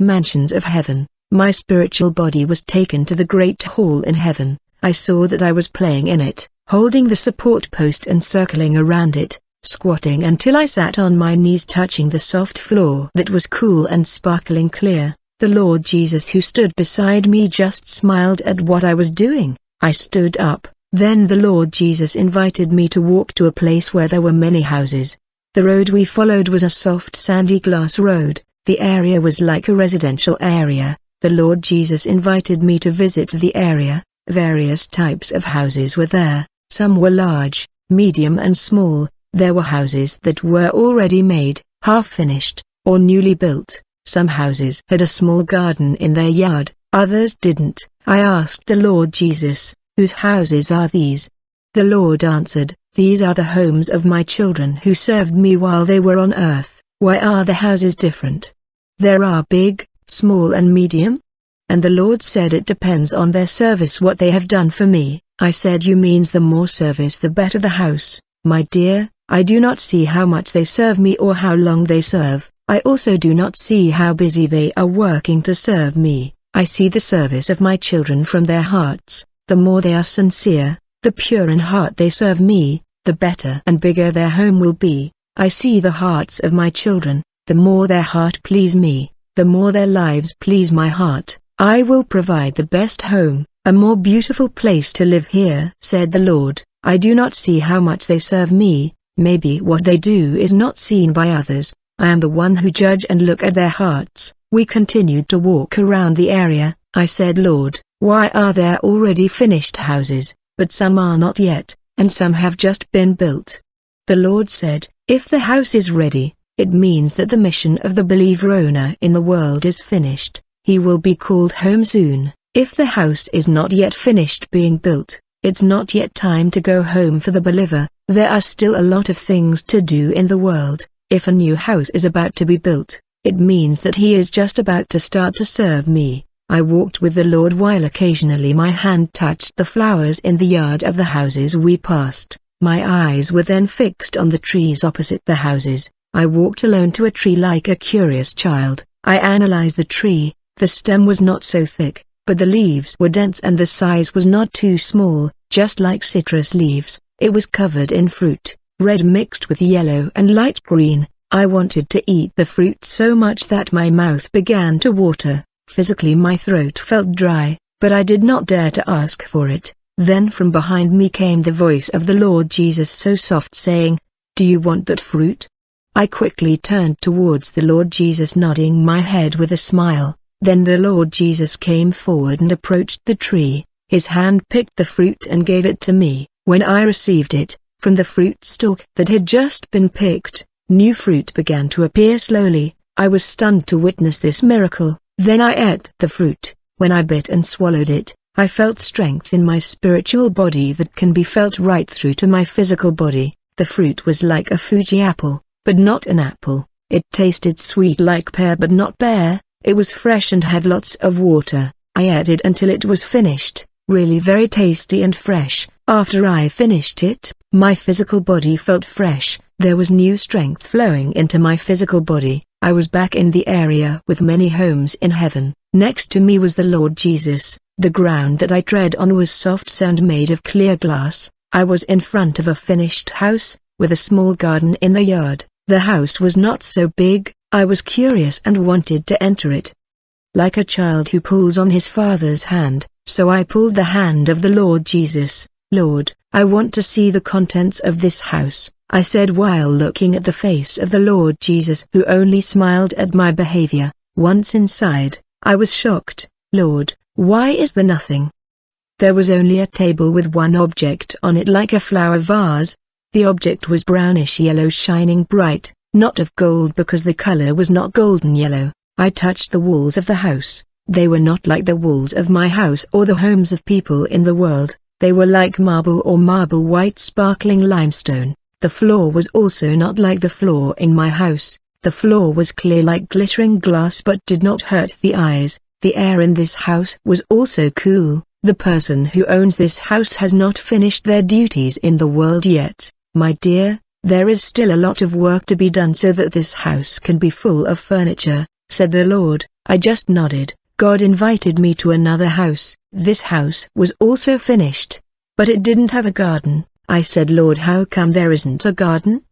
mansions of heaven. My spiritual body was taken to the great hall in heaven. I saw that I was playing in it, holding the support post and circling around it, squatting until I sat on my knees touching the soft floor that was cool and sparkling clear. The Lord Jesus who stood beside me just smiled at what I was doing. I stood up, then the Lord Jesus invited me to walk to a place where there were many houses. The road we followed was a soft sandy glass road, the area was like a residential area, the Lord Jesus invited me to visit the area, various types of houses were there, some were large, medium and small, there were houses that were already made, half-finished, or newly built, some houses had a small garden in their yard, others didn't. I asked the Lord Jesus, whose houses are these? The Lord answered, These are the homes of my children who served me while they were on earth. Why are the houses different? There are big, small and medium? And the Lord said it depends on their service what they have done for me. I said you means the more service the better the house. My dear, I do not see how much they serve me or how long they serve. I also do not see how busy they are working to serve me. I see the service of my children from their hearts. The more they are sincere, the pure in heart they serve me, the better and bigger their home will be. I see the hearts of my children, the more their heart please me, the more their lives please my heart, I will provide the best home, a more beautiful place to live here, said the Lord. I do not see how much they serve me, maybe what they do is not seen by others, I am the one who judge and look at their hearts. We continued to walk around the area, I said Lord, why are there already finished houses, but some are not yet, and some have just been built? The Lord said, if the house is ready, it means that the mission of the believer owner in the world is finished, he will be called home soon. If the house is not yet finished being built, it's not yet time to go home for the believer, there are still a lot of things to do in the world. If a new house is about to be built, it means that he is just about to start to serve me. I walked with the Lord while occasionally my hand touched the flowers in the yard of the houses we passed. My eyes were then fixed on the trees opposite the houses. I walked alone to a tree like a curious child. I analyzed the tree, the stem was not so thick, but the leaves were dense and the size was not too small, just like citrus leaves. It was covered in fruit, red mixed with yellow and light green. I wanted to eat the fruit so much that my mouth began to water. Physically my throat felt dry, but I did not dare to ask for it. Then from behind me came the voice of the Lord Jesus so soft saying, Do you want that fruit? I quickly turned towards the Lord Jesus nodding my head with a smile. Then the Lord Jesus came forward and approached the tree. His hand picked the fruit and gave it to me. When I received it, from the fruit stalk that had just been picked, new fruit began to appear slowly. I was stunned to witness this miracle. Then I ate the fruit. When I bit and swallowed it, I felt strength in my spiritual body that can be felt right through to my physical body. The fruit was like a Fuji apple but not an apple. It tasted sweet like pear but not pear, it was fresh and had lots of water. I it until it was finished, really very tasty and fresh. After I finished it, my physical body felt fresh, there was new strength flowing into my physical body. I was back in the area with many homes in heaven. Next to me was the Lord Jesus. The ground that I tread on was soft sand made of clear glass. I was in front of a finished house, with a small garden in the yard. The house was not so big, I was curious and wanted to enter it. Like a child who pulls on his father's hand, so I pulled the hand of the Lord Jesus. Lord, I want to see the contents of this house, I said while looking at the face of the Lord Jesus who only smiled at my behavior. Once inside, I was shocked, Lord, why is there nothing? There was only a table with one object on it like a flower vase, the object was brownish yellow shining bright, not of gold because the color was not golden yellow. I touched the walls of the house. They were not like the walls of my house or the homes of people in the world. They were like marble or marble white sparkling limestone. The floor was also not like the floor in my house. The floor was clear like glittering glass but did not hurt the eyes. The air in this house was also cool. The person who owns this house has not finished their duties in the world yet. My dear, there is still a lot of work to be done so that this house can be full of furniture. said the Lord. I just nodded. God invited me to another house. This house was also finished. But it didn't have a garden. I said Lord how come there isn't a garden?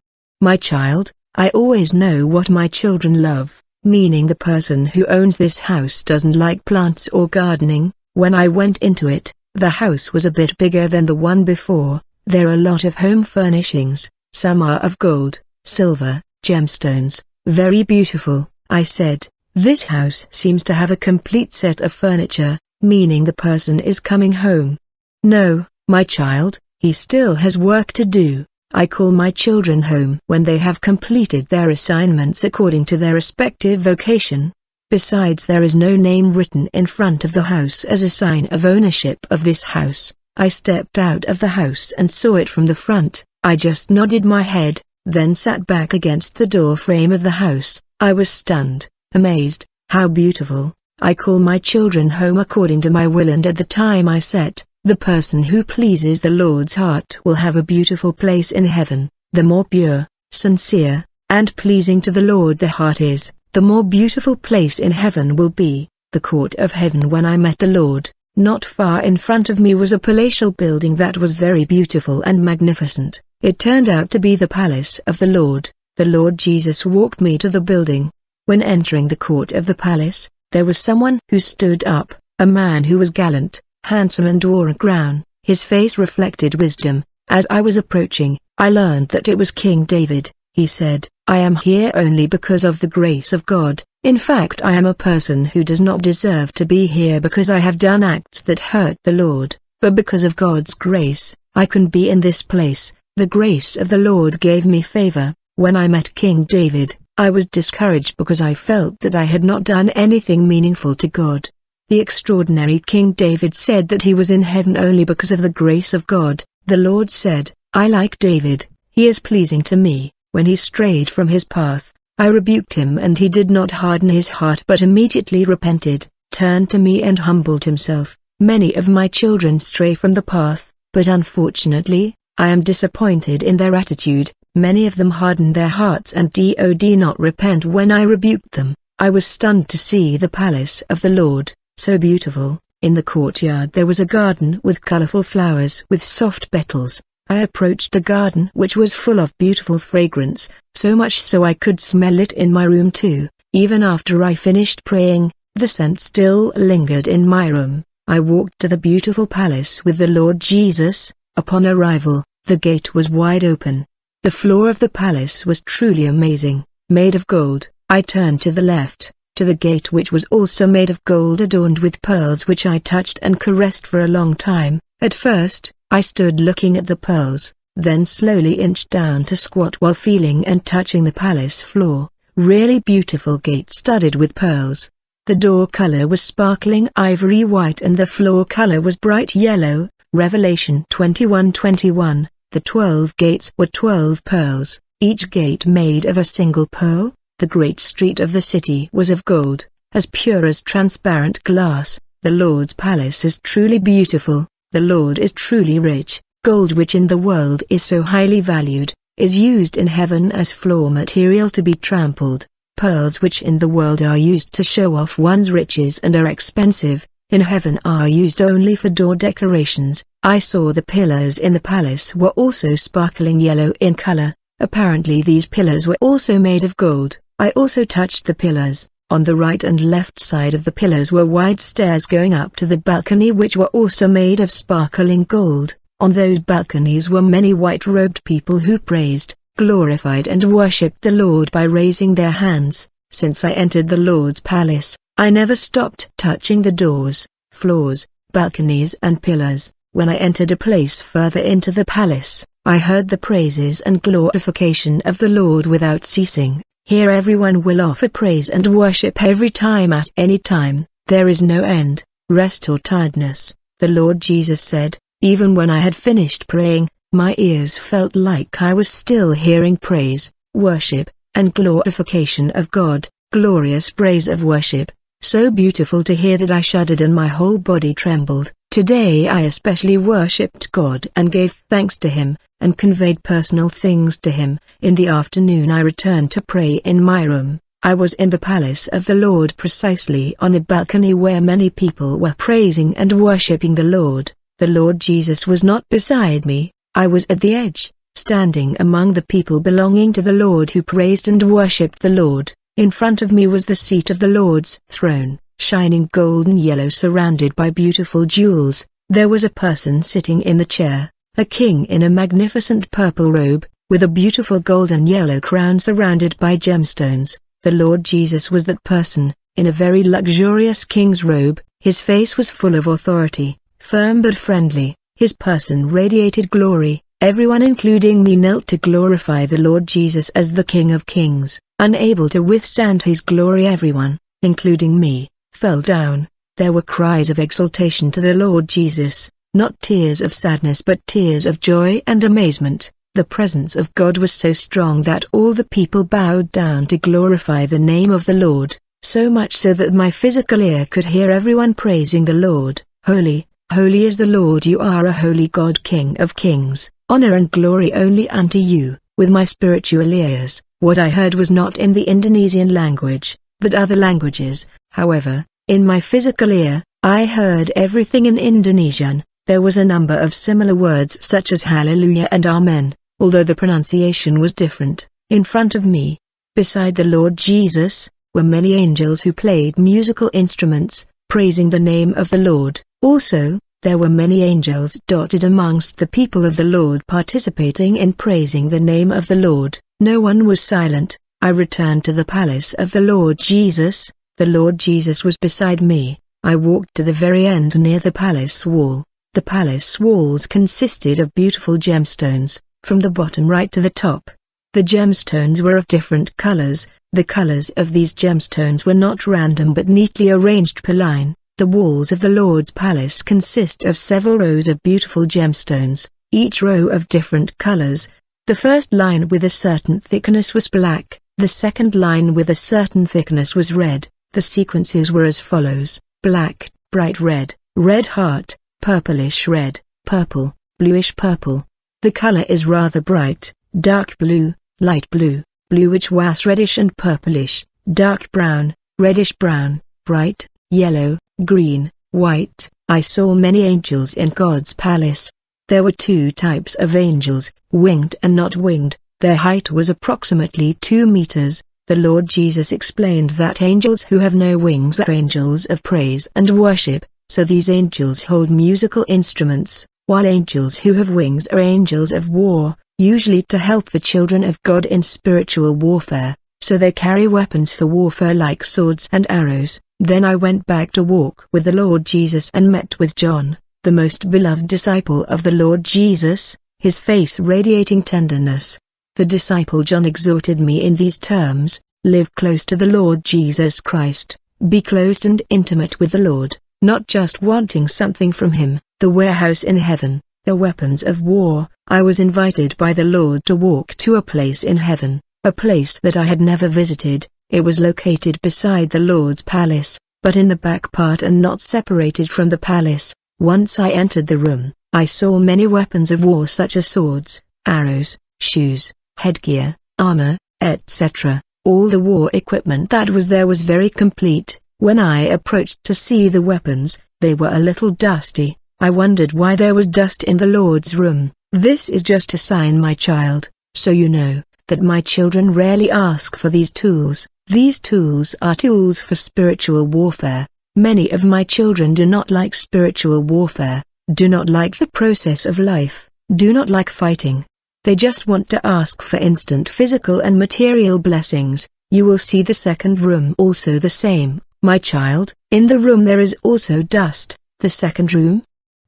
My child, I always know what my children love, meaning the person who owns this house doesn't like plants or gardening. When I went into it, the house was a bit bigger than the one before. There are a lot of home furnishings, some are of gold, silver, gemstones, very beautiful. I said, this house seems to have a complete set of furniture, meaning the person is coming home. No, my child, he still has work to do. I call my children home when they have completed their assignments according to their respective vocation. Besides there is no name written in front of the house as a sign of ownership of this house. I stepped out of the house and saw it from the front. I just nodded my head, then sat back against the door frame of the house. I was stunned, amazed, how beautiful. I call my children home according to my will and at the time I set, the person who pleases the Lord's heart will have a beautiful place in heaven. The more pure, sincere, and pleasing to the Lord the heart is, the more beautiful place in heaven will be. The court of heaven when I met the Lord, not far in front of me was a palatial building that was very beautiful and magnificent. It turned out to be the palace of the Lord. The Lord Jesus walked me to the building. When entering the court of the palace, there was someone who stood up, a man who was gallant, handsome and wore a crown, his face reflected wisdom. As I was approaching, I learned that it was King David. He said, I am here only because of the grace of God. In fact I am a person who does not deserve to be here because I have done acts that hurt the Lord, but because of God's grace, I can be in this place. The grace of the Lord gave me favor. When I met King David, I was discouraged because I felt that I had not done anything meaningful to God. The extraordinary King David said that he was in heaven only because of the grace of God. The Lord said, I like David, he is pleasing to me. When he strayed from his path, I rebuked him and he did not harden his heart but immediately repented, turned to me and humbled himself. Many of my children stray from the path, but unfortunately, I am disappointed in their attitude. Many of them harden their hearts and dod not repent when I rebuked them. I was stunned to see the palace of the Lord, so beautiful. In the courtyard there was a garden with colorful flowers with soft petals. I approached the garden which was full of beautiful fragrance, so much so I could smell it in my room too. Even after I finished praying, the scent still lingered in my room. I walked to the beautiful palace with the Lord Jesus. Upon arrival, the gate was wide open. The floor of the palace was truly amazing, made of gold. I turned to the left, to the gate which was also made of gold adorned with pearls which I touched and caressed for a long time. At first, I stood looking at the pearls, then slowly inched down to squat while feeling and touching the palace floor. Really beautiful gate studded with pearls. The door color was sparkling ivory white and the floor color was bright yellow. Revelation 21:21. The twelve gates were twelve pearls, each gate made of a single pearl. The great street of the city was of gold, as pure as transparent glass. The Lord's palace is truly beautiful, the Lord is truly rich. Gold which in the world is so highly valued, is used in heaven as floor material to be trampled. Pearls which in the world are used to show off one's riches and are expensive, in heaven are used only for door decorations. I saw the pillars in the palace were also sparkling yellow in color. Apparently these pillars were also made of gold. I also touched the pillars. On the right and left side of the pillars were wide stairs going up to the balcony which were also made of sparkling gold. On those balconies were many white-robed people who praised, glorified and worshipped the Lord by raising their hands. Since I entered the Lord's palace, I never stopped touching the doors, floors, balconies and pillars. When I entered a place further into the palace, I heard the praises and glorification of the Lord without ceasing. Here everyone will offer praise and worship every time at any time, there is no end, rest or tiredness. The Lord Jesus said, even when I had finished praying, my ears felt like I was still hearing praise, worship, and glorification of God, glorious praise of worship, so beautiful to hear that I shuddered and my whole body trembled. Today I especially worshipped God and gave thanks to Him, and conveyed personal things to Him. In the afternoon I returned to pray in my room. I was in the palace of the Lord precisely on a balcony where many people were praising and worshipping the Lord. The Lord Jesus was not beside me, I was at the edge, standing among the people belonging to the Lord who praised and worshipped the Lord. In front of me was the seat of the Lord's throne, shining golden yellow surrounded by beautiful jewels. There was a person sitting in the chair, a king in a magnificent purple robe, with a beautiful golden yellow crown surrounded by gemstones. The Lord Jesus was that person, in a very luxurious king's robe, his face was full of authority, firm but friendly, his person radiated glory, everyone including me knelt to glorify the Lord Jesus as the King of Kings, unable to withstand his glory everyone, including me, fell down, there were cries of exultation to the Lord Jesus, not tears of sadness but tears of joy and amazement. The presence of God was so strong that all the people bowed down to glorify the name of the Lord, so much so that my physical ear could hear everyone praising the Lord, Holy, holy is the Lord you are a holy God King of kings, honor and glory only unto you. With my spiritual ears, what I heard was not in the Indonesian language, but other languages, however, in my physical ear, I heard everything in Indonesian, there was a number of similar words such as hallelujah and amen, although the pronunciation was different. In front of me, beside the Lord Jesus, were many angels who played musical instruments, praising the name of the Lord. Also, there were many angels dotted amongst the people of the Lord participating in praising the name of the Lord. No one was silent. I returned to the palace of the Lord Jesus. The Lord Jesus was beside me. I walked to the very end near the palace wall. The palace walls consisted of beautiful gemstones, from the bottom right to the top. The gemstones were of different colors, the colors of these gemstones were not random but neatly arranged per line. The walls of the Lord's palace consist of several rows of beautiful gemstones, each row of different colors. The first line with a certain thickness was black, the second line with a certain thickness was red. The sequences were as follows, black, bright red, red heart, purplish red, purple, bluish purple, the color is rather bright, dark blue, light blue, bluish was reddish and purplish, dark brown, reddish brown, bright, yellow, green, white. I saw many angels in God's palace. There were two types of angels, winged and not winged. Their height was approximately two meters. The Lord Jesus explained that angels who have no wings are angels of praise and worship, so these angels hold musical instruments while angels who have wings are angels of war, usually to help the children of God in spiritual warfare, so they carry weapons for warfare like swords and arrows. Then I went back to walk with the Lord Jesus and met with John, the most beloved disciple of the Lord Jesus, his face radiating tenderness. The disciple John exhorted me in these terms, live close to the Lord Jesus Christ, be close and intimate with the Lord, not just wanting something from him, the warehouse in heaven, the weapons of war. I was invited by the Lord to walk to a place in heaven, a place that I had never visited. It was located beside the Lord's palace, but in the back part and not separated from the palace. Once I entered the room, I saw many weapons of war such as swords, arrows, shoes, headgear, armor, etc. All the war equipment that was there was very complete. When I approached to see the weapons, they were a little dusty, I wondered why there was dust in the Lord's room. This is just a sign my child, so you know, that my children rarely ask for these tools. These tools are tools for spiritual warfare. Many of my children do not like spiritual warfare, do not like the process of life, do not like fighting. They just want to ask for instant physical and material blessings. You will see the second room also the same, my child. In the room there is also dust. The second room,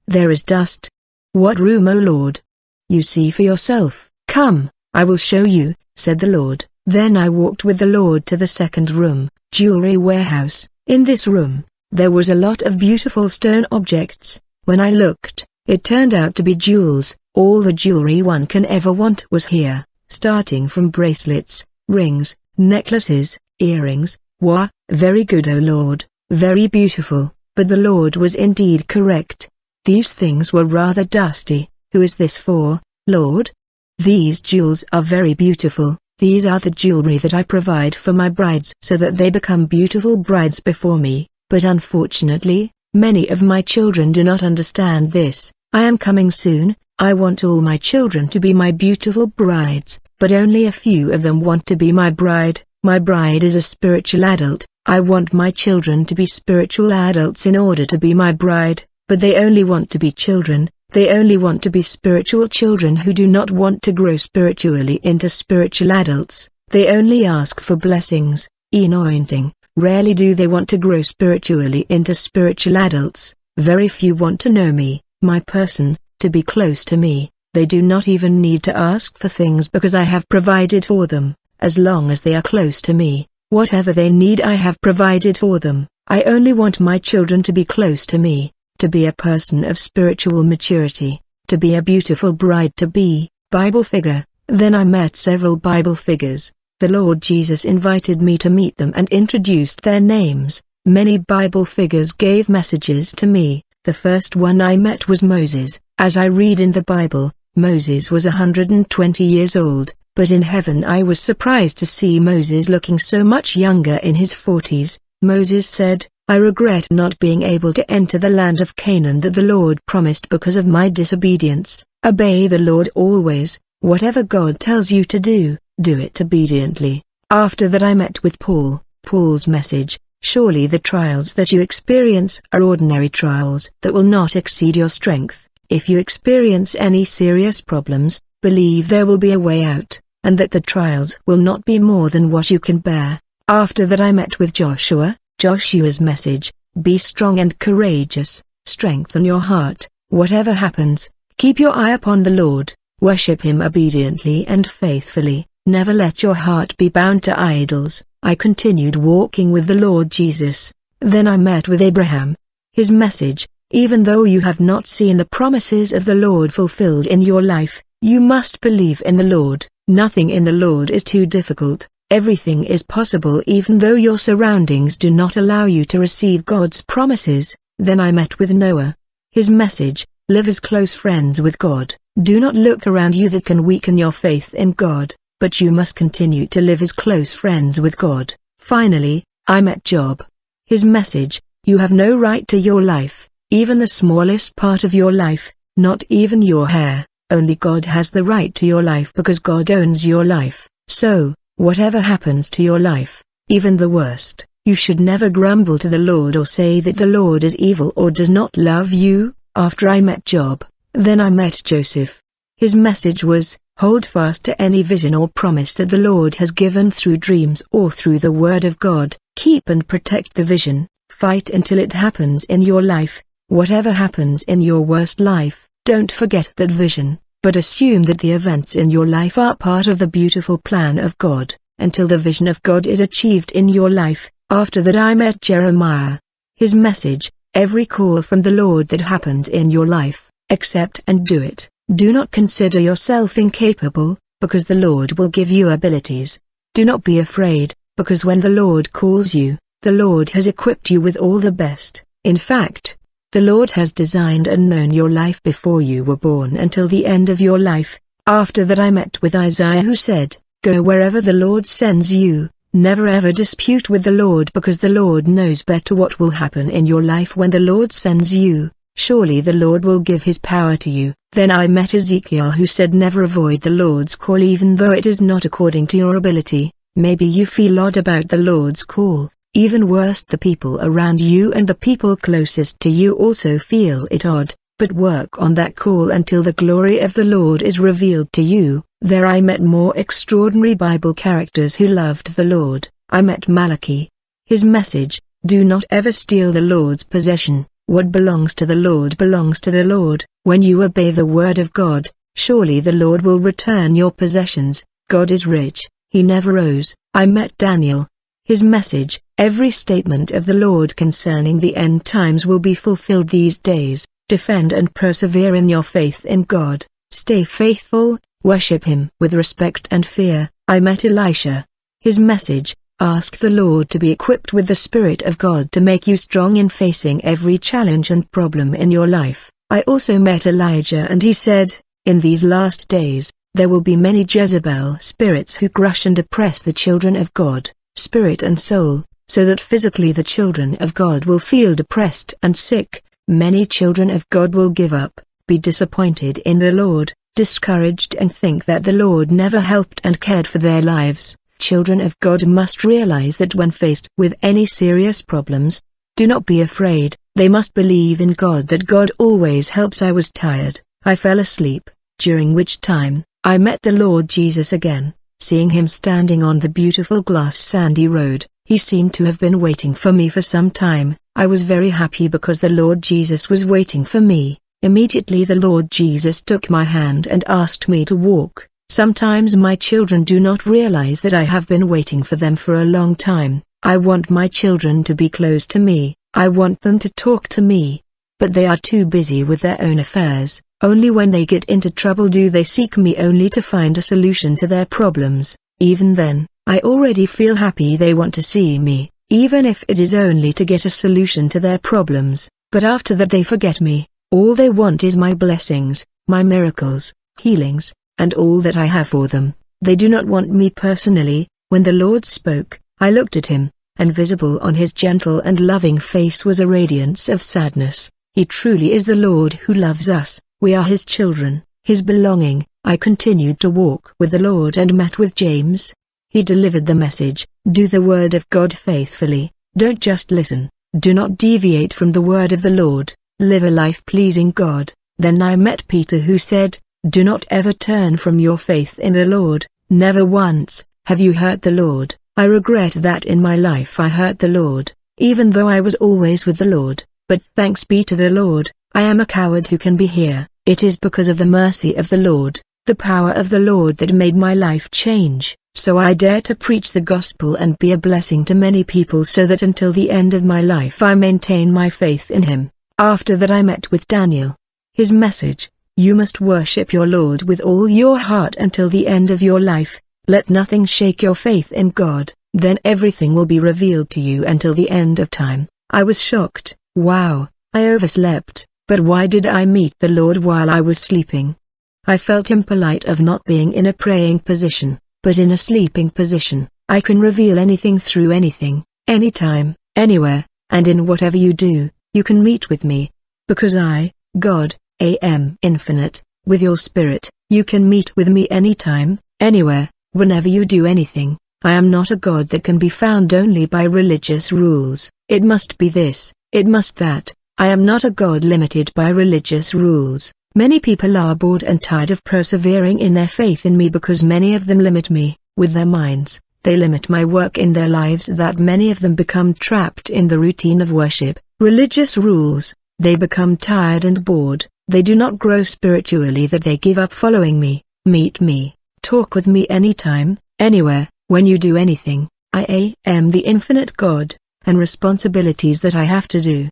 there is dust. What room O Lord? You see for yourself. Come, I will show you, said the Lord. Then I walked with the Lord to the second room, jewelry warehouse. In this room, there was a lot of beautiful stone objects. When I looked, it turned out to be jewels. All the jewelry one can ever want was here, starting from bracelets, rings, necklaces, earrings. Wah, very good O Lord, very beautiful. But the Lord was indeed correct. These things were rather dusty. Who is this for, Lord? These jewels are very beautiful, These are the jewelry that I provide for my brides so that they become beautiful brides before me, but unfortunately, many of my children do not understand this. I am coming soon, I want all my children to be my beautiful brides, but only a few of them want to be my bride. My bride is a spiritual adult, I want my children to be spiritual adults in order to be my bride, but they only want to be children, they only want to be spiritual children who do not want to grow spiritually into spiritual adults, they only ask for blessings, anointing, rarely do they want to grow spiritually into spiritual adults, very few want to know me, my person, to be close to me, they do not even need to ask for things because I have provided for them, as long as they are close to me, whatever they need I have provided for them, I only want my children to be close to me, to be a person of spiritual maturity, to be a beautiful bride to be, Bible figure, then I met several Bible figures, the Lord Jesus invited me to meet them and introduced their names, many Bible figures gave messages to me, the first one I met was Moses. As I read in the Bible, Moses was 120 years old, but in heaven I was surprised to see Moses looking so much younger in his 40s. Moses said, I regret not being able to enter the land of Canaan that the Lord promised because of my disobedience. Obey the Lord always, whatever God tells you to do, do it obediently. After that I met with Paul, Paul's message, Surely the trials that you experience are ordinary trials that will not exceed your strength. If you experience any serious problems, believe there will be a way out, and that the trials will not be more than what you can bear. After that I met with Joshua, Joshua's message, be strong and courageous, strengthen your heart, whatever happens, keep your eye upon the Lord, worship Him obediently and faithfully, never let your heart be bound to idols. I continued walking with the Lord Jesus. Then I met with Abraham. His message, even though you have not seen the promises of the Lord fulfilled in your life, you must believe in the Lord. Nothing in the Lord is too difficult. Everything is possible even though your surroundings do not allow you to receive God's promises. Then I met with Noah. His message, live as close friends with God. Do not look around you that can weaken your faith in God but you must continue to live as close friends with God. Finally, I met Job. His message, you have no right to your life, even the smallest part of your life, not even your hair, only God has the right to your life because God owns your life. So, whatever happens to your life, even the worst, you should never grumble to the Lord or say that the Lord is evil or does not love you. After I met Job, then I met Joseph. His message was, Hold fast to any vision or promise that the Lord has given through dreams or through the Word of God. Keep and protect the vision. Fight until it happens in your life. Whatever happens in your worst life, don't forget that vision, but assume that the events in your life are part of the beautiful plan of God, until the vision of God is achieved in your life. After that I met Jeremiah. His message, every call from the Lord that happens in your life, accept and do it. Do not consider yourself incapable, because the Lord will give you abilities. Do not be afraid, because when the Lord calls you, the Lord has equipped you with all the best. In fact, the Lord has designed and known your life before you were born until the end of your life. After that I met with Isaiah who said, Go wherever the Lord sends you, never ever dispute with the Lord because the Lord knows better what will happen in your life when the Lord sends you. Surely the Lord will give his power to you. Then I met Ezekiel who said never avoid the Lord's call even though it is not according to your ability. Maybe you feel odd about the Lord's call, even worse the people around you and the people closest to you also feel it odd, but work on that call until the glory of the Lord is revealed to you. There I met more extraordinary Bible characters who loved the Lord. I met Malachi. His message, do not ever steal the Lord's possession. What belongs to the Lord belongs to the Lord. When you obey the word of God, surely the Lord will return your possessions. God is rich, he never owes. I met Daniel. His message, every statement of the Lord concerning the end times will be fulfilled these days. Defend and persevere in your faith in God. Stay faithful, worship him with respect and fear. I met Elisha. His message, Ask the Lord to be equipped with the Spirit of God to make you strong in facing every challenge and problem in your life. I also met Elijah and he said, In these last days, there will be many Jezebel spirits who crush and oppress the children of God, spirit and soul, so that physically the children of God will feel depressed and sick, many children of God will give up, be disappointed in the Lord, discouraged and think that the Lord never helped and cared for their lives. Children of God must realize that when faced with any serious problems, do not be afraid, they must believe in God that God always helps. I was tired, I fell asleep, during which time, I met the Lord Jesus again, seeing him standing on the beautiful glass sandy road, he seemed to have been waiting for me for some time, I was very happy because the Lord Jesus was waiting for me. Immediately the Lord Jesus took my hand and asked me to walk. Sometimes my children do not realize that I have been waiting for them for a long time. I want my children to be close to me, I want them to talk to me. But they are too busy with their own affairs, only when they get into trouble do they seek me only to find a solution to their problems. Even then, I already feel happy they want to see me, even if it is only to get a solution to their problems, but after that they forget me. All they want is my blessings, my miracles, healings, and all that I have for them. They do not want me personally. When the Lord spoke, I looked at him, and visible on his gentle and loving face was a radiance of sadness. He truly is the Lord who loves us, we are his children, his belonging. I continued to walk with the Lord and met with James. He delivered the message, do the word of God faithfully, don't just listen, do not deviate from the word of the Lord live a life pleasing God. Then I met Peter who said, Do not ever turn from your faith in the Lord, never once, have you hurt the Lord. I regret that in my life I hurt the Lord, even though I was always with the Lord, but thanks be to the Lord, I am a coward who can be here. It is because of the mercy of the Lord, the power of the Lord that made my life change, so I dare to preach the gospel and be a blessing to many people so that until the end of my life I maintain my faith in Him. After that I met with Daniel. His message, you must worship your Lord with all your heart until the end of your life, let nothing shake your faith in God, then everything will be revealed to you until the end of time. I was shocked, wow, I overslept, but why did I meet the Lord while I was sleeping? I felt impolite of not being in a praying position, but in a sleeping position, I can reveal anything through anything, anytime, anywhere, and in whatever you do you can meet with me. Because I, God, am infinite, with your spirit, you can meet with me anytime, anywhere, whenever you do anything. I am not a God that can be found only by religious rules. It must be this, it must that. I am not a God limited by religious rules. Many people are bored and tired of persevering in their faith in me because many of them limit me, with their minds. They limit my work in their lives that many of them become trapped in the routine of worship, religious rules, they become tired and bored, they do not grow spiritually that they give up following me, meet me, talk with me anytime, anywhere, when you do anything, I am the infinite God, and responsibilities that I have to do.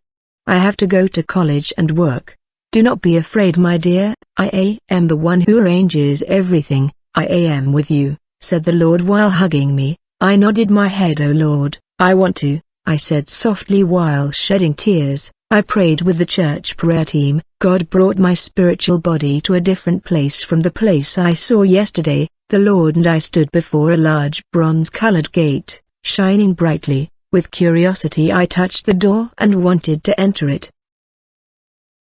I have to go to college and work. Do not be afraid my dear, I am the one who arranges everything, I am with you, said the Lord while hugging me, I nodded my head O Lord, I want to, I said softly while shedding tears. I prayed with the church prayer team. God brought my spiritual body to a different place from the place I saw yesterday. The Lord and I stood before a large bronze-colored gate, shining brightly. With curiosity I touched the door and wanted to enter it.